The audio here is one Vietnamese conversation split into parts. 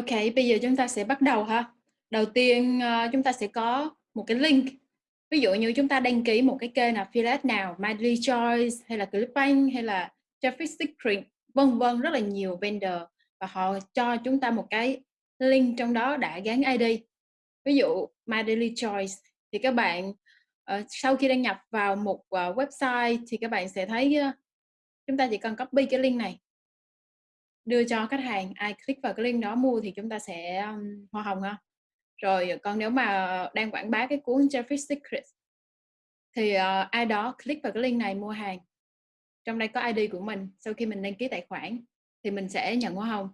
OK, bây giờ chúng ta sẽ bắt đầu ha. Đầu tiên, ờ, chúng ta sẽ có một cái link. Ví dụ như chúng ta đăng ký một cái kênh affiliate nào, Madly Choice hay là Clickbank hay là Traffic Secret, vân vân, rất là nhiều vendor và họ cho chúng ta một cái link trong đó đã gắn ID. Ví dụ Madly Choice thì các bạn, ờ, sau khi đăng nhập vào một, ờ, website thì các bạn sẽ thấy, chúng ta chỉ cần copy cái link này đưa cho khách hàng, ai click vào cái link đó mua thì chúng ta sẽ, um, hoa hồng ha. Rồi còn nếu mà đang quảng bá cái cuốn Traffic Secret thì, uh, ai đó click vào cái link này mua hàng. Trong đây có ID của mình, sau khi mình đăng ký tài khoản thì mình sẽ nhận hoa hồng.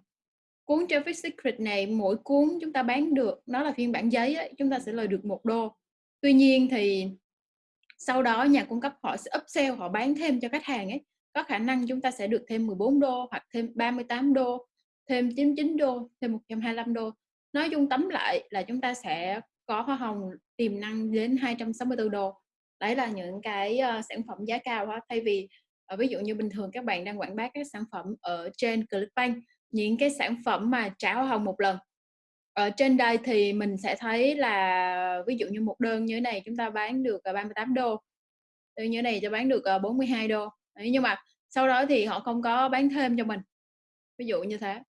Cuốn Traffic Secret này mỗi cuốn chúng ta bán được, nó là phiên bản giấy ấy, chúng ta sẽ lời được một đô. Tuy nhiên thì sau đó nhà cung cấp họ sẽ upsell, họ bán thêm cho khách hàng ấy, có khả năng chúng ta sẽ được thêm 14 đô hoặc thêm 38 đô, thêm 99 đô, thêm 125 đô. Nói chung tóm lại là chúng ta sẽ có hoa hồng tiềm năng đến 264 đô. Đấy là những cái, uh, sản phẩm giá cao đó. thay vì, uh, ví dụ như bình thường các bạn đang quảng bá các sản phẩm ở trên Clickbank, những cái sản phẩm mà trả hoa hồng một lần. Ở trên đây thì mình sẽ thấy là ví dụ như một đơn như thế này chúng ta bán được, 38 đô. đơn như thế này cho bán được, 42 đô. Đấy, nhưng mà sau đó thì họ không có bán thêm cho mình. Ví dụ như thế.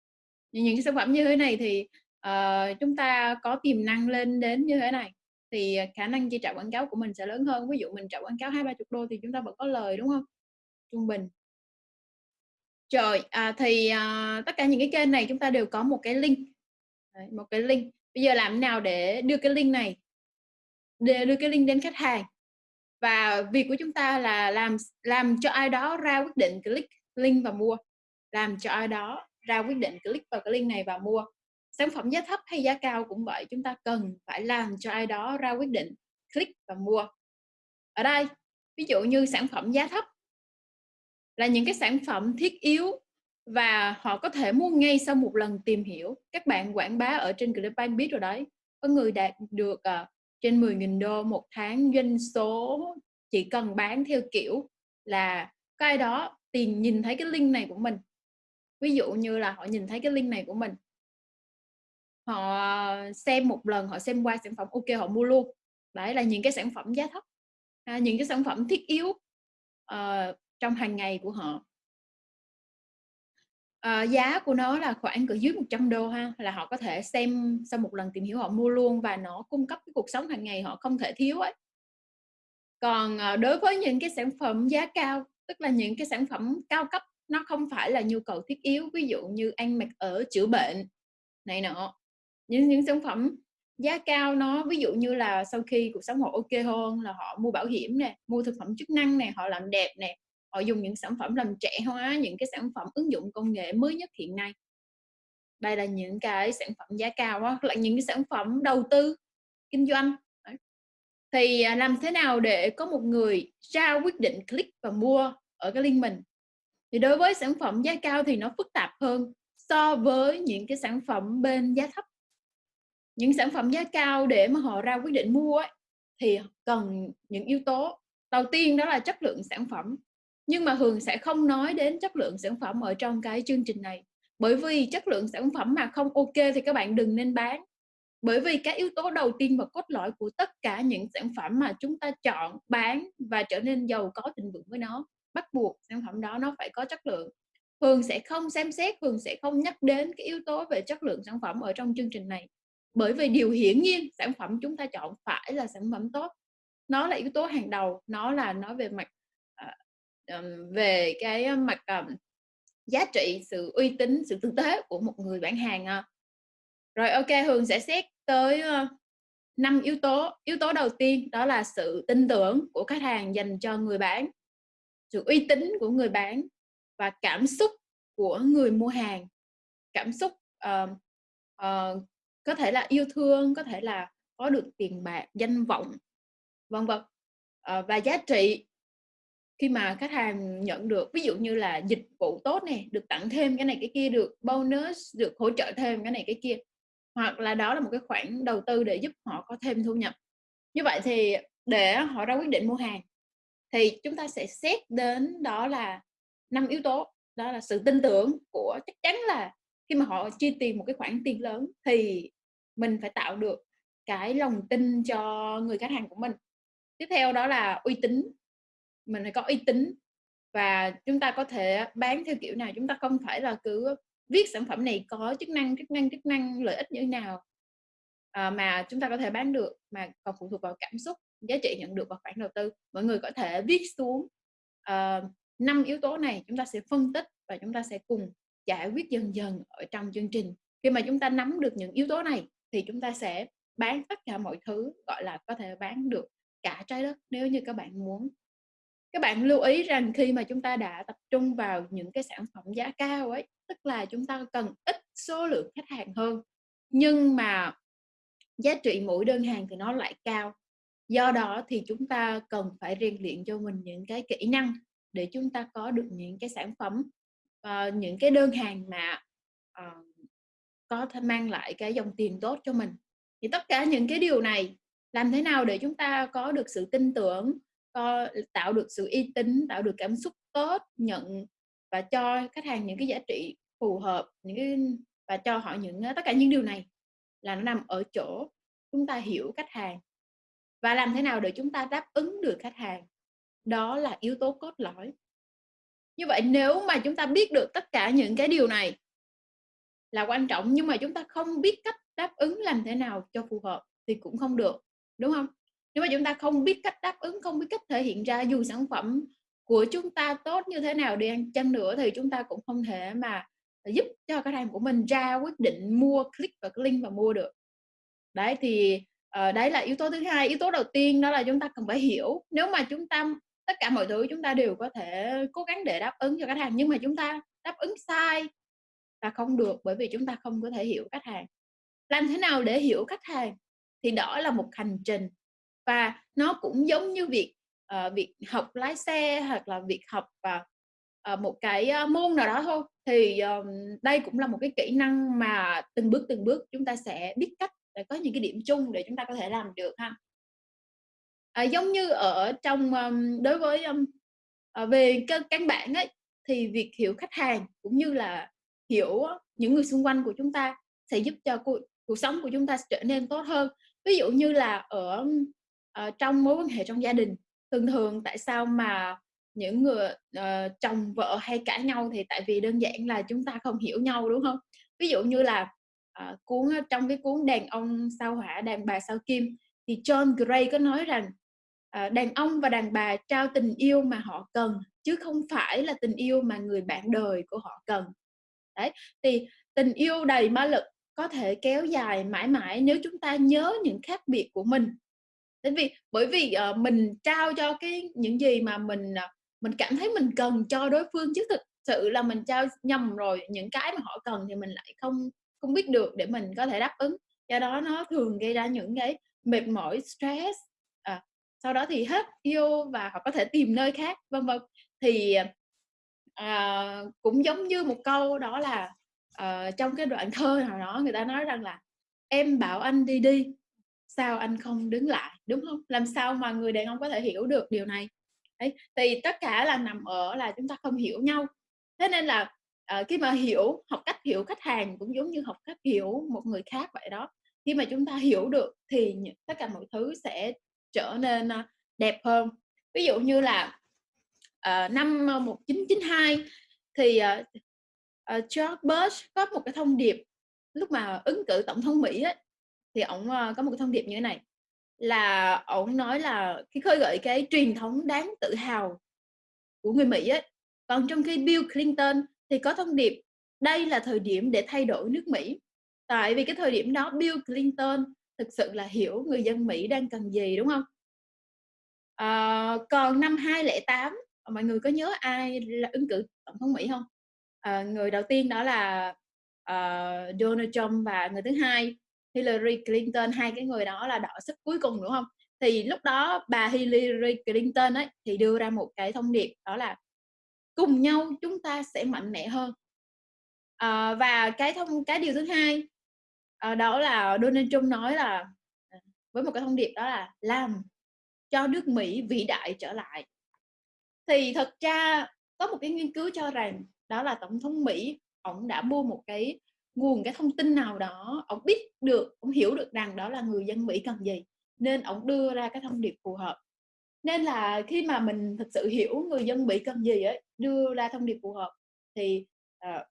Những những cái sản phẩm như thế này thì, uh, chúng ta có tiềm năng lên đến như thế này, thì, khả năng chi trả quảng cáo của mình sẽ lớn hơn. Ví dụ mình trả quảng cáo $20-30 thì chúng ta vẫn có lời, đúng không Trung bình. Rồi, à, thì, à, tất cả những cái kênh này chúng ta đều có một cái link. Đấy, một cái link. Bây giờ làm thế nào để đưa cái link này để đưa cái link đến khách hàng? Và việc của chúng ta là làm làm cho ai đó ra quyết định click link và mua, làm cho ai đó ra quyết định click vào cái link này và mua. Sản phẩm giá thấp hay giá cao cũng vậy, chúng ta cần phải làm cho ai đó ra quyết định click và mua. Ở đây, ví dụ như sản phẩm giá thấp là những cái sản phẩm thiết yếu và họ có thể mua ngay sau một lần tìm hiểu. Các bạn quảng bá ở trên Clickbank biết rồi đấy, có người đạt được, uh, trên $10.000 đô một tháng doanh số chỉ cần bán theo kiểu là có ai đó tìm nhìn thấy cái link này của mình. Ví dụ như là họ nhìn thấy cái link này của mình. Họ xem một lần, họ xem qua sản phẩm OK họ mua luôn. Đấy là những cái sản phẩm giá thấp, à, những cái sản phẩm thiết yếu, uh, trong hàng ngày của họ. Ờ, giá của nó là khoảng cỡ dưới $100 ha, là họ có thể xem sau một lần tìm hiểu họ mua luôn và nó cung cấp cái cuộc sống hàng ngày họ không thể thiếu ấy. Còn, ờ, đối với những cái sản phẩm giá cao, tức là những cái sản phẩm cao cấp, nó không phải là nhu cầu thiết yếu, ví dụ như ăn mặc ở, chữa bệnh này nọ. Những những sản phẩm giá cao nó ví dụ như là sau khi cuộc sống họ OK hơn là họ mua bảo hiểm nè, mua thực phẩm chức năng nè, họ làm đẹp nè, họ dùng những sản phẩm làm trẻ hóa, những cái sản phẩm ứng dụng công nghệ mới nhất hiện nay. Đây là những cái sản phẩm giá cao á, là những cái sản phẩm đầu tư, kinh doanh. Thì, à, làm thế nào để có một người ra quyết định click và mua ở cái link mình? Thì đối với sản phẩm giá cao thì nó phức tạp hơn so với những cái sản phẩm bên giá thấp. Những sản phẩm giá cao để mà họ ra quyết định mua ấy, thì cần những yếu tố. Đầu tiên đó là chất lượng sản phẩm, nhưng mà Hường sẽ không nói đến chất lượng sản phẩm ở trong cái chương trình này. Bởi vì chất lượng sản phẩm mà không OK thì các bạn đừng nên bán. Bởi vì cái yếu tố đầu tiên và cốt lõi của tất cả những sản phẩm mà chúng ta chọn, bán và trở nên giàu có thịnh vượng với nó, bắt buộc sản phẩm đó nó phải có chất lượng. Hường sẽ không xem xét, Hường sẽ không nhắc đến cái yếu tố về chất lượng sản phẩm ở trong chương trình này. Bởi vì điều hiển nhiên sản phẩm chúng ta chọn phải là sản phẩm tốt. Nó là yếu tố hàng đầu, nó là nói về mặt, về cái mặt, giá trị, sự uy tín, sự tử tế của một người bán hàng. Ờ. Rồi, OK, Hường sẽ xét tới, năm yếu tố. Yếu tố đầu tiên đó là sự tin tưởng của khách hàng dành cho người bán, sự uy tín của người bán và cảm xúc của người mua hàng. Cảm xúc, uh, uh, có thể là yêu thương, có thể là có được tiền bạc, danh vọng, vân vân. uh, và giá trị khi mà khách hàng nhận được, ví dụ như là dịch vụ tốt này được tặng thêm cái này cái kia, được bonus, được hỗ trợ thêm cái này cái kia. Hoặc là đó là một cái khoản đầu tư để giúp họ có thêm thu nhập. Như vậy thì để họ ra quyết định mua hàng thì chúng ta sẽ xét đến đó là năm yếu tố, đó là sự tin tưởng của chắc chắn là khi mà họ chi tiền một cái khoản tiền lớn thì mình phải tạo được cái lòng tin cho người khách hàng của mình. Tiếp theo đó là uy tín. Mình phải có uy tín và chúng ta có thể bán theo kiểu nào, chúng ta không phải là cứ viết sản phẩm này có chức năng, chức năng, chức năng, lợi ích như thế nào, à, mà chúng ta có thể bán được, mà còn phụ thuộc vào cảm xúc, giá trị nhận được và khoản đầu tư. Mọi người có thể viết xuống, ờ, năm uh, yếu tố này, chúng ta sẽ phân tích và chúng ta sẽ cùng giải quyết dần dần ở trong chương trình. Khi mà chúng ta nắm được những yếu tố này thì chúng ta sẽ bán tất cả mọi thứ, gọi là, có thể bán được cả trái đất nếu như các bạn muốn. Các bạn lưu ý rằng khi mà chúng ta đã tập trung vào những cái sản phẩm giá cao ấy, tức là chúng ta cần ít số lượng khách hàng hơn, nhưng mà giá trị mỗi đơn hàng thì nó lại cao. Do đó thì chúng ta cần phải rèn luyện cho mình những cái kỹ năng để chúng ta có được những cái sản phẩm, và những cái đơn hàng mà, uh, có thể mang lại cái dòng tiền tốt cho mình. Thì tất cả những cái điều này làm thế nào để chúng ta có được sự tin tưởng, có tạo được sự uy tín, tạo được cảm xúc tốt, nhận và cho khách hàng những cái giá trị phù hợp, những cái và cho họ những ờ, tất cả những điều này là nó nằm ở chỗ chúng ta hiểu khách hàng. Và làm thế nào để chúng ta đáp ứng được khách hàng? Đó là yếu tố cốt lõi. Như vậy nếu mà chúng ta biết được tất cả những cái điều này là quan trọng nhưng mà chúng ta không biết cách đáp ứng làm thế nào cho phù hợp thì cũng không được, đúng không? Nếu mà chúng ta không biết cách đáp ứng, không biết cách thể hiện ra dù sản phẩm của chúng ta tốt như thế nào đi ăn chăng nữa thì chúng ta cũng không thể mà giúp cho khách hàng của mình ra quyết định mua, click vào cái link và mua được. Đấy thì uh, đấy là yếu tố thứ hai. Yếu tố đầu tiên đó là chúng ta cần phải hiểu. Nếu mà chúng ta tất cả mọi thứ chúng ta đều có thể cố gắng để đáp ứng cho khách hàng nhưng mà chúng ta đáp ứng sai là không được bởi vì chúng ta không có thể hiểu khách hàng làm thế nào để hiểu khách hàng thì đó là một hành trình và nó cũng giống như việc uh, việc học lái xe hoặc là việc học và uh, một cái uh, môn nào đó thôi. Thì um, đây cũng là một cái kỹ năng mà từng bước từng bước chúng ta sẽ biết cách để có những cái điểm chung để chúng ta có thể làm được ha. À, giống như ở trong um, đối với um, về các căn bản ấy thì việc hiểu khách hàng cũng như là hiểu những người xung quanh của chúng ta sẽ giúp cho cuộc, cuộc sống của chúng ta trở nên tốt hơn. Ví dụ như là ở uh, trong mối quan hệ trong gia đình. Thường thường tại sao mà những người uh, chồng vợ hay cãi nhau thì tại vì đơn giản là chúng ta không hiểu nhau đúng không? Ví dụ như là uh, cuốn trong cái cuốn đàn ông sao hỏa đàn bà sao kim thì John Gray có nói rằng uh, đàn ông và đàn bà trao tình yêu mà họ cần chứ không phải là tình yêu mà người bạn đời của họ cần. Đấy thì tình yêu đầy ma lực có thể kéo dài mãi mãi nếu chúng ta nhớ những khác biệt của mình bởi vì bởi vì uh, mình trao cho cái những gì mà mình uh, mình cảm thấy mình cần cho đối phương chứ thực sự là mình trao nhầm rồi những cái mà họ cần thì mình lại không không biết được để mình có thể đáp ứng. Do đó nó thường gây ra những cái mệt mỏi stress à, sau đó thì hết yêu và họ có thể tìm nơi khác vân vân. Thì à, cũng giống như một câu đó là uh, trong cái đoạn thơ nào đó người ta nói rằng là em bảo anh đi đi sao anh không đứng lại đúng không? Làm sao mà người đàn ông có thể hiểu được điều này? Đấy, thì tất cả là nằm ở là chúng ta không hiểu nhau. Thế nên là uh, khi mà hiểu học cách hiểu khách hàng cũng giống như học cách hiểu một người khác vậy đó. Khi mà chúng ta hiểu được thì tất cả mọi thứ sẽ trở nên uh, đẹp hơn. Ví dụ như là uh, năm 1992 thì uh, uh, George Bush có một cái thông điệp lúc mà ứng cử tổng thống Mỹ ấy, thì ông uh, ờ, có một cái thông điệp như thế này là ông nói là cái khơi gợi cái truyền thống đáng tự hào của người Mỹ ấy. Còn trong khi Bill Clinton thì có thông điệp đây là thời điểm để thay đổi nước Mỹ. Tại vì cái thời điểm đó Bill Clinton thực sự là hiểu người dân Mỹ đang cần gì đúng không? À, còn năm 2008 mọi người có nhớ ai là ứng cử tổng thống Mỹ không? À, người đầu tiên đó là uh, Donald Trump và người thứ hai Hillary Clinton hai cái người đó là đỏ sức cuối cùng đúng không? Thì lúc đó bà Hillary Clinton ấy thì đưa ra một cái thông điệp đó là cùng nhau chúng ta sẽ mạnh mẽ hơn. À, và cái thông cái điều thứ hai à, đó là Donald Trump nói là ờ, với một cái thông điệp đó là làm cho nước Mỹ vĩ đại trở lại. Thì thật ra có một cái nghiên cứu cho rằng đó là tổng thống Mỹ ông đã mua một cái nguồn cái thông tin nào đó, ông biết được, ông hiểu được rằng đó là người dân Mỹ cần gì, nên ông đưa ra cái thông điệp phù hợp. Nên là khi mà mình thực sự hiểu người dân Mỹ cần gì ấy, đưa ra thông điệp phù hợp thì, uh,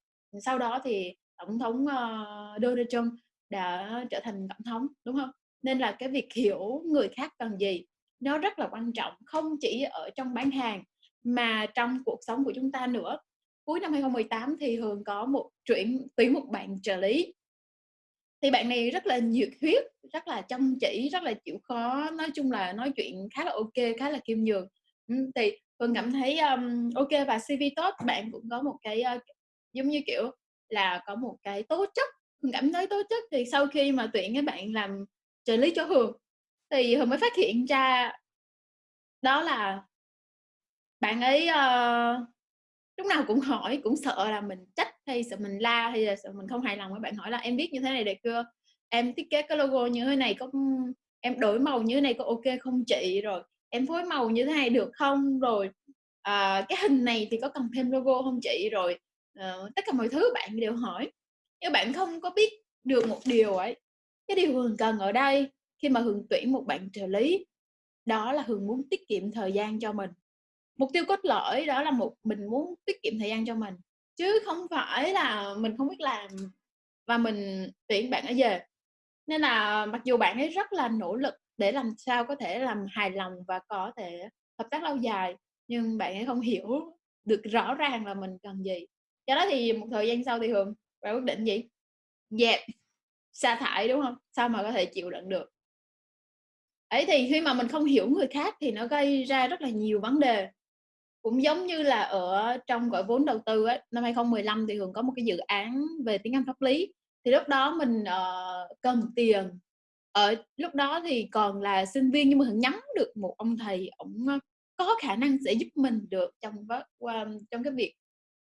sau đó thì tổng thống, uh, Donald Trump đã trở thành tổng thống, đúng không Nên là cái việc hiểu người khác cần gì nó rất là quan trọng, không chỉ ở trong bán hàng mà trong cuộc sống của chúng ta nữa. Cuối năm 2018 thì Hường có một chuyển tuyển một bạn trợ lý. Thì bạn này rất là nhiệt huyết, rất là chăm chỉ, rất là chịu khó, nói chung là nói chuyện khá là ok khá là kiêm nhường. Ừ, thì Hường cảm thấy, um, ok và CV tốt, bạn cũng có một cái, uh, giống như, kiểu là, có một cái tố chất, Hường cảm thấy tố chất thì sau khi mà tuyển cái bạn làm trợ lý cho Hường thì Hường mới phát hiện ra đó là bạn ấy, uh, lúc nào cũng hỏi, cũng sợ là mình trách hay sợ mình la hay là sợ mình không hài lòng với bạn hỏi là "Em viết như thế này được chưa? Em thiết kế cái logo như thế này có em đổi màu như thế này có ok không chị? Rồi em phối màu như thế này được không? Rồi, à, cái hình này thì có cần thêm logo không chị?" Rồi, à, tất cả mọi thứ bạn đều hỏi, nhưng bạn không có biết được một điều ấy, cái điều Hường cần ở đây khi mà Hường tuyển một bạn trợ lý, đó là Hường muốn tiết kiệm thời gian cho mình. Mục tiêu cốt lõi đó là một mình muốn tiết kiệm thời gian cho mình, chứ không phải là mình không biết làm và mình tuyển bạn ấy về. Nên là mặc dù bạn ấy rất là nỗ lực để làm sao có thể làm hài lòng và có thể hợp tác lâu dài, nhưng bạn ấy không hiểu được rõ ràng là mình cần gì. Do đó thì một thời gian sau thì Hường bạn quyết định gì? Dẹp, sa thải, đúng không Sao mà có thể chịu đựng được. Ấy, thì khi mà mình không hiểu người khác thì nó gây ra rất là nhiều vấn đề. Cũng giống như là ở trong gọi vốn đầu tư ấy, năm 2015 thì Hường có một cái dự án về tiếng Anh pháp lý, thì lúc đó mình, uh, cần tiền. Ở lúc đó thì còn là sinh viên nhưng mà Hường nhắm được một ông thầy, ổng, ờ, có khả năng sẽ giúp mình được trong trong cái việc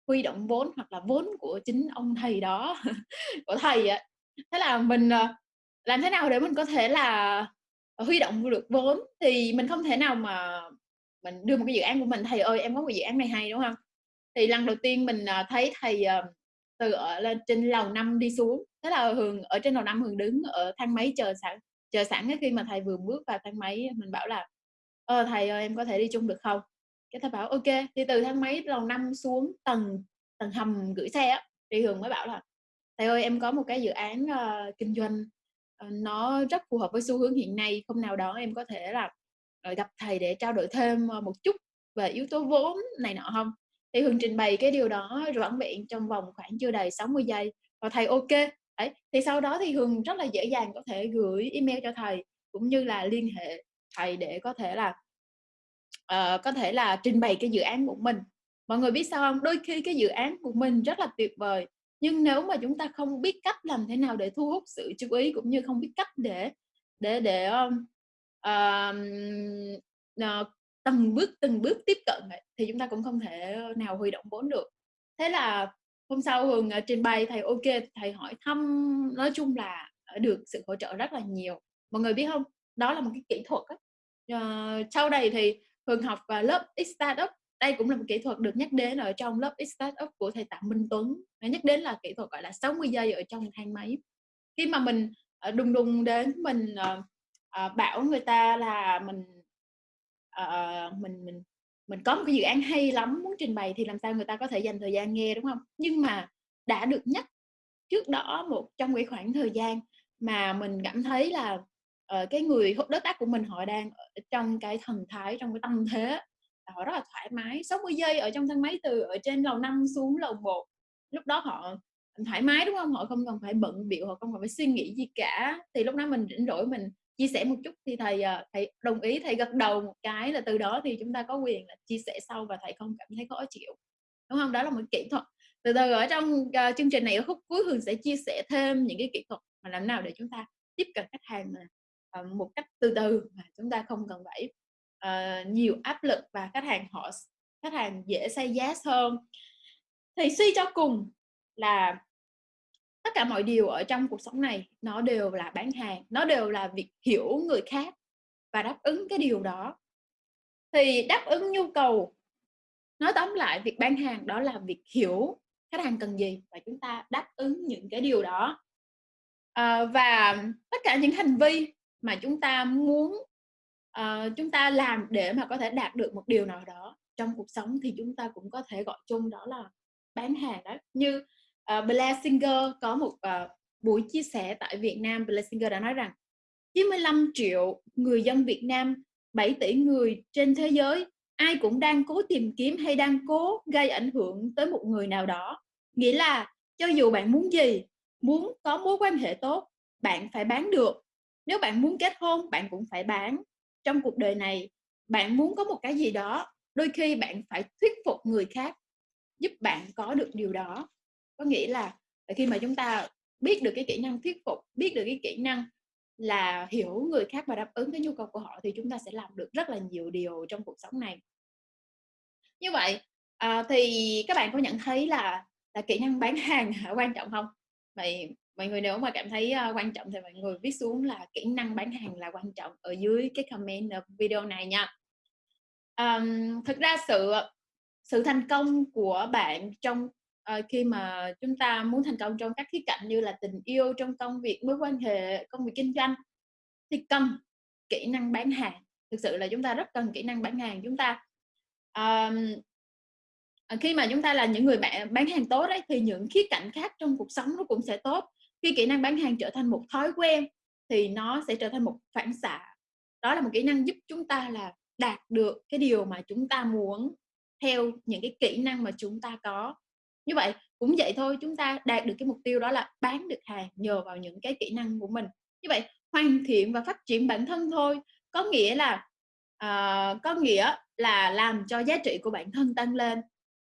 huy động vốn hoặc là vốn của chính ông thầy đó, của thầy á. Thế là mình, ờ, làm thế nào để mình có thể là, huy động được vốn thì mình không thể nào mà mình đưa một cái dự án của mình: "Thầy ơi, em có một dự án này hay", đúng không? Thì lần đầu tiên mình, à, thấy thầy, ờ, từ ở lên trên lầu 5 đi xuống, thế là Hường ở trên lầu 5 Hường đứng ở thang máy chờ sẵn chờ sẵn cái khi mà thầy vừa bước vào thang máy mình bảo là ờ thầy ơi, em có thể đi chung được không?" Cái thầy bảo: ok. Thì từ thang máy lầu 5 xuống tầng tầng hầm gửi xe á, thì Hường mới bảo là "Thầy ơi, em có một cái dự án, uh, kinh doanh, uh, nó rất phù hợp với xu hướng hiện nay, không nào đó em có thể là, Ờ, gặp thầy để trao đổi thêm, ờ, một chút về yếu tố vốn này nọ không? Thì Hường trình bày cái điều đó vỏn vẹn trong vòng khoảng chưa đầy 60 giây và thầy ok. Đấy, thì sau đó thì Hường rất là dễ dàng có thể gửi email cho thầy, cũng như là liên hệ thầy để có thể là, uh, có thể là trình bày cái dự án của mình. Mọi người biết sao không? Đôi khi cái dự án của mình rất là tuyệt vời, nhưng nếu mà chúng ta không biết cách làm thế nào để thu hút sự chú ý, cũng như không biết cách để để để, uh, từng bước, từng bước tiếp cận ấy, thì chúng ta cũng không thể nào huy động vốn được. Thế là hôm sau Hường, ờ, trình bày thầy ok thầy hỏi thăm, nói chung là, được sự hỗ trợ rất là nhiều. Mọi người biết không Đó là một cái kỹ thuật ấy. Uh, sau này thì Hường học, ờ, lớp X-Startup, đây cũng là một kỹ thuật được nhắc đến ở trong lớp X-Startup của thầy Tạ Minh Tuấn, nó nhắc đến là kỹ thuật gọi là 60 giây ở trong thang máy. Khi mà mình, ờ, đùng đùng đến mình, uh, Ờ, bảo người ta là mình, uh, mình mình mình có một cái dự án hay lắm muốn trình bày thì làm sao người ta có thể dành thời gian nghe, đúng không Nhưng mà đã được nhắc trước đó một trong cái khoảng thời gian mà mình cảm thấy là, uh, cái người đối tác của mình họ đang ở trong cái thần thái, trong cái tâm thế họ rất là thoải mái, 60 giây ở trong thang máy từ ở trên lầu 5 xuống lầu 1. Lúc đó họ thoải mái, đúng không Họ không cần phải bận biểu họ không cần phải suy nghĩ gì cả. Thì lúc đó mình rảnh rỗi mình chia sẻ một chút thì thầy, à, thầy đồng ý, thầy gật đầu một cái là từ đó thì chúng ta có quyền là chia sẻ sau và thầy không cảm thấy khó chịu, đúng không Đó là một kỹ thuật. Từ từ ở trong, uh, chương trình này ở khúc cuối Hường sẽ chia sẻ thêm những cái kỹ thuật mà làm nào để chúng ta tiếp cận khách hàng mà, uh, một cách từ từ mà chúng ta không cần phải, uh, nhiều áp lực và khách hàng họ khách hàng dễ say yes hơn. Thì suy cho cùng là tất cả mọi điều ở trong cuộc sống này nó đều là bán hàng, nó đều là việc hiểu người khác và đáp ứng cái điều đó. Thì đáp ứng nhu cầu nói tóm lại việc bán hàng đó là việc hiểu khách hàng cần gì và chúng ta đáp ứng những cái điều đó à, và tất cả những hành vi mà chúng ta muốn uh, chúng ta làm để mà có thể đạt được một điều nào đó trong cuộc sống thì chúng ta cũng có thể gọi chung đó là bán hàng đó như Ờ, uh, Blair Singer có một uh, buổi chia sẻ tại Việt Nam. Blair Singer đã nói rằng 95 triệu người dân Việt Nam 7 tỷ người trên thế giới ai cũng đang cố tìm kiếm hay đang cố gây ảnh hưởng tới một người nào đó. Nghĩa là cho dù bạn muốn gì muốn có mối quan hệ tốt bạn phải bán được. Nếu bạn muốn kết hôn bạn cũng phải bán. Trong cuộc đời này bạn muốn có một cái gì đó đôi khi bạn phải thuyết phục người khác giúp bạn có được điều đó có nghĩa là khi mà chúng ta biết được cái kỹ năng thuyết phục biết được cái kỹ năng là hiểu người khác và đáp ứng cái nhu cầu của họ thì chúng ta sẽ làm được rất là nhiều điều trong cuộc sống này. Như vậy à, thì các bạn có nhận thấy là là kỹ năng bán hàng quan trọng không? Vậy mọi người nếu mà cảm thấy uh, quan trọng thì mọi người viết xuống là kỹ năng bán hàng là quan trọng ở dưới cái comment ở video này nha. Um, thực ra sự sự thành công của bạn trong uh, khi mà chúng ta muốn thành công trong các khía cạnh như là tình yêu trong công việc mối quan hệ công việc kinh doanh thì cần kỹ năng bán hàng. Thực sự là chúng ta rất cần kỹ năng bán hàng. Chúng ta um, khi mà chúng ta là những người bạn bán hàng tốt đấy thì những khía cạnh khác trong cuộc sống nó cũng sẽ tốt. Khi kỹ năng bán hàng trở thành một thói quen thì nó sẽ trở thành một phản xạ. Đó là một kỹ năng giúp chúng ta là đạt được cái điều mà chúng ta muốn theo những cái kỹ năng mà chúng ta có như vậy cũng vậy thôi chúng ta đạt được cái mục tiêu đó là bán được hàng nhờ vào những cái kỹ năng của mình. Như vậy hoàn thiện và phát triển bản thân thôi. Có nghĩa là uh, có nghĩa là làm cho giá trị của bản thân tăng lên.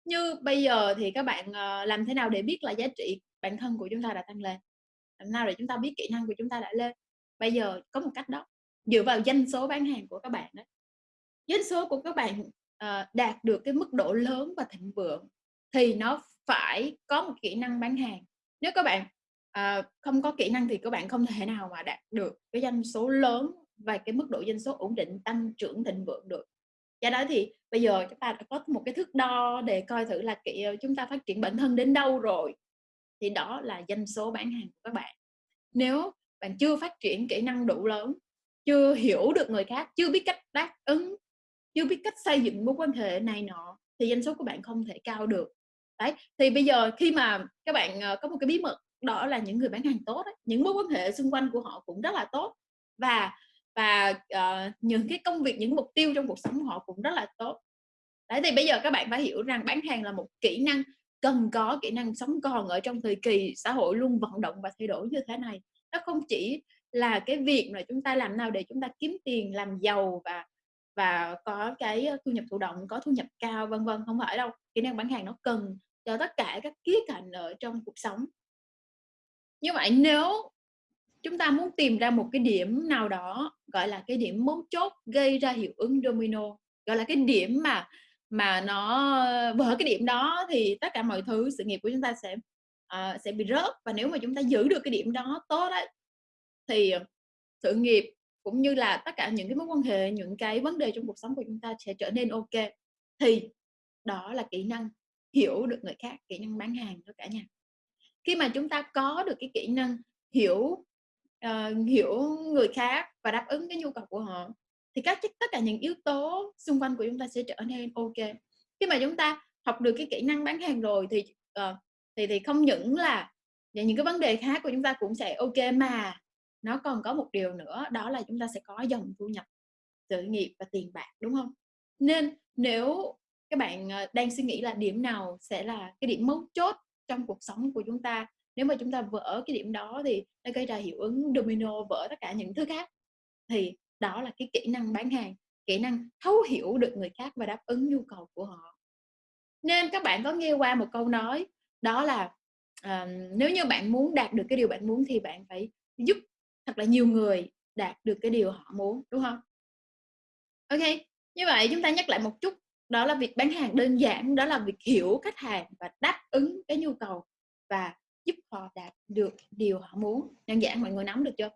Như bây giờ thì các bạn uh, làm thế nào để biết là giá trị bản thân của chúng ta đã tăng lên? Làm nào để chúng ta biết kỹ năng của chúng ta đã lên? Bây giờ có một cách đó. Dựa vào doanh số bán hàng của các bạn đó doanh số của các bạn uh, đạt được cái mức độ lớn và thịnh vượng thì nó phải có một kỹ năng bán hàng. Nếu các bạn uh, không có kỹ năng thì các bạn không thể nào mà đạt được cái doanh số lớn và cái mức độ doanh số ổn định tăng trưởng thịnh vượng được. Do đó thì bây giờ chúng ta đã có một cái thước đo để coi thử là kỹ chúng ta phát triển bản thân đến đâu rồi. Thì đó là doanh số bán hàng của các bạn. Nếu bạn chưa phát triển kỹ năng đủ lớn chưa hiểu được người khác chưa biết cách đáp ứng chưa biết cách xây dựng mối quan hệ này nọ thì doanh số của bạn không thể cao được đấy thì bây giờ khi mà các bạn ờ, có một cái bí mật đó là những người bán hàng tốt ấy, những mối quan hệ xung quanh của họ cũng rất là tốt và và uh, những cái công việc những mục tiêu trong cuộc sống của họ cũng rất là tốt. Đấy thì bây giờ các bạn phải hiểu rằng bán hàng là một kỹ năng cần có kỹ năng sống còn ở trong thời kỳ xã hội luôn vận động và thay đổi như thế này. Nó không chỉ là cái việc mà chúng ta làm nào để chúng ta kiếm tiền làm giàu và và có cái thu nhập thụ động có thu nhập cao vân vân không phải đâu. Kỹ năng bán hàng nó cần cho tất cả các khía cạnh ở trong cuộc sống. Như vậy nếu chúng ta muốn tìm ra một cái điểm nào đó gọi là cái điểm mấu chốt gây ra hiệu ứng domino gọi là cái điểm mà mà nó vỡ cái điểm đó thì tất cả mọi thứ sự nghiệp của chúng ta sẽ uh, sẽ bị rớt. Và nếu mà chúng ta giữ được cái điểm đó tốt đấy thì sự nghiệp cũng như là tất cả những cái mối quan hệ những cái vấn đề trong cuộc sống của chúng ta sẽ trở nên ok. Thì đó là kỹ năng hiểu được người khác kỹ năng bán hàng đó cả nhà. Khi mà chúng ta có được cái kỹ năng hiểu uh, hiểu người khác và đáp ứng cái nhu cầu của họ thì các tất cả những yếu tố xung quanh của chúng ta sẽ trở nên ok. Khi mà chúng ta học được cái kỹ năng bán hàng rồi thì uh, thì thì không những là những cái vấn đề khác của chúng ta cũng sẽ ok mà nó còn có một điều nữa đó là chúng ta sẽ có dòng thu nhập sự nghiệp và tiền bạc đúng không? Nên nếu các bạn ờ, đang suy nghĩ là điểm nào sẽ là cái điểm mấu chốt trong cuộc sống của chúng ta? Nếu mà chúng ta vỡ cái điểm đó thì nó gây ra hiệu ứng domino vỡ tất cả những thứ khác. Thì đó là cái kỹ năng bán hàng kỹ năng thấu hiểu được người khác và đáp ứng nhu cầu của họ. Nên các bạn có nghe qua một câu nói đó là uh, nếu như bạn muốn đạt được cái điều bạn muốn thì bạn phải giúp thật là nhiều người đạt được cái điều họ muốn đúng không? Ok như vậy chúng ta nhắc lại một chút đó là việc bán hàng đơn giản đó là việc hiểu khách hàng và đáp ứng cái nhu cầu và giúp họ đạt được điều họ muốn đơn giản mọi người nắm được chưa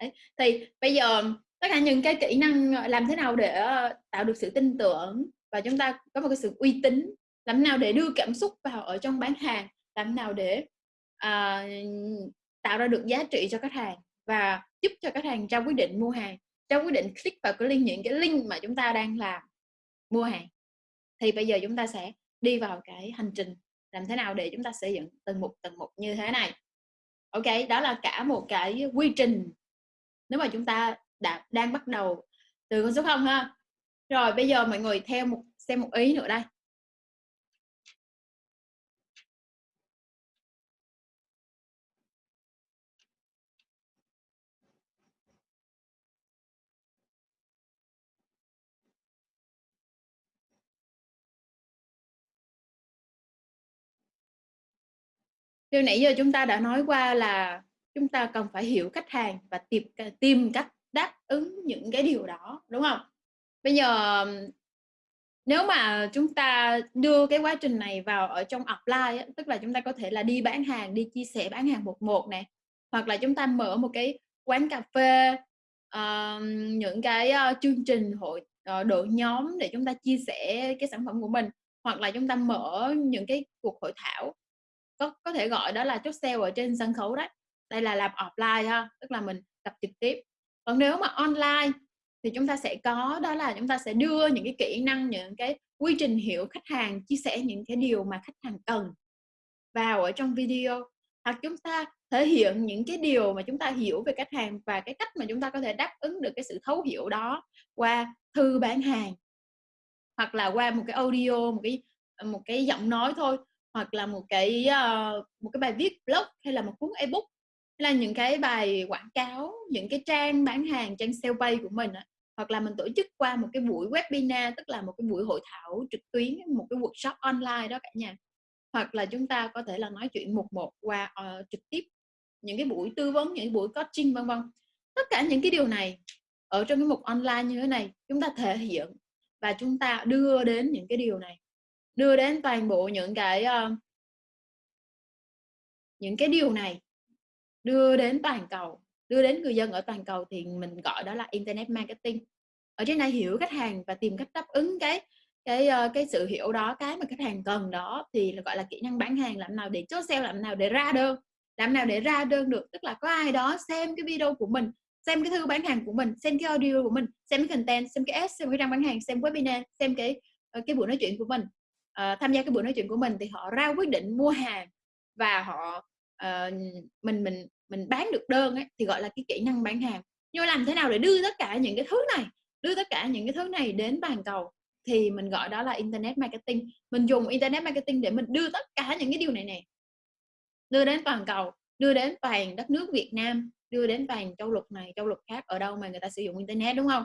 Đấy. thì bây giờ tất cả những cái kỹ năng ờ, làm thế nào để ờ, tạo được sự tin tưởng và chúng ta có một cái sự uy tín làm thế nào để đưa cảm xúc vào ở trong bán hàng làm nào để uh, tạo ra được giá trị cho khách hàng và giúp cho khách hàng ra quyết định mua hàng ra quyết định click vào cái link những cái link mà chúng ta đang làm mua hàng thì bây giờ chúng ta sẽ đi vào cái hành trình làm thế nào để chúng ta xây dựng từng mục từng mục như thế này. Ok, đó là cả một cái quy trình. Nếu mà chúng ta đã, đang bắt đầu từ con số không ha. Rồi, bây giờ mọi người theo một, xem một ý nữa đây. Điều nãy giờ chúng ta đã nói qua là chúng ta cần phải hiểu khách hàng và tìm tìm cách đáp ứng những cái điều đó đúng không? Bây giờ nếu mà chúng ta đưa cái quá trình này vào ở trong offline tức là chúng ta có thể là đi bán hàng, đi chia sẻ bán hàng một một này hoặc là chúng ta mở một cái quán cà phê uh, những cái uh, chương trình hội uh, đội nhóm để chúng ta chia sẻ cái sản phẩm của mình hoặc là chúng ta mở những cái cuộc hội thảo có có thể gọi đó là chốt sale ở trên sân khấu đấy. Đây là làm offline ha tức là mình gặp trực tiếp. Còn nếu mà online thì chúng ta sẽ có, đó là chúng ta sẽ đưa những cái kỹ năng, những cái quy trình hiểu khách hàng, chia sẻ những cái điều mà khách hàng cần vào ở trong video. Hoặc chúng ta thể hiện những cái điều mà chúng ta hiểu về khách hàng và cái cách mà chúng ta có thể đáp ứng được cái sự thấu hiểu đó qua thư bán hàng. Hoặc là qua một cái audio, một cái một cái giọng nói thôi hoặc là một cái uh, một cái bài viết blog hay là một cuốn ebook hay là những cái bài quảng cáo những cái trang bán hàng trang sale page của mình á. Hoặc là mình tổ chức qua một cái buổi webinar tức là một cái buổi hội thảo trực tuyến một cái workshop online đó cả nhà. Hoặc là chúng ta có thể là nói chuyện một một qua uh, trực tiếp những cái buổi tư vấn những buổi coaching vân vân. Tất cả những cái điều này ở trong cái mục online như thế này chúng ta thể hiện và chúng ta đưa đến những cái điều này đưa đến toàn bộ những cái uh, những cái điều này đưa đến toàn cầu đưa đến người dân ở toàn cầu thì mình gọi đó là internet marketing. Ở trên này hiểu khách hàng và tìm cách đáp ứng cái cái uh, cái sự hiểu đó cái mà khách hàng cần đó thì là gọi là kỹ năng bán hàng làm nào để chốt sale làm nào để ra đơn làm nào để ra đơn được. Tức là có ai đó xem cái video của mình xem cái thư bán hàng của mình xem cái audio của mình xem cái content xem cái ads xem cái trang bán hàng xem webinar xem cái ờ, cái buổi nói chuyện của mình uh, tham gia cái buổi nói chuyện của mình thì họ ra quyết định mua hàng và họ uh, mình mình mình bán được đơn ấy, thì gọi là cái kỹ năng bán hàng. Nhưng mà làm thế nào để đưa tất cả những cái thứ này đưa tất cả những cái thứ này đến toàn cầu? Thì mình gọi đó là internet marketing. Mình dùng internet marketing để mình đưa tất cả những cái điều này nè. Đưa đến toàn cầu đưa đến toàn đất nước Việt Nam đưa đến toàn châu lục này châu lục khác ở đâu mà người ta sử dụng internet đúng không?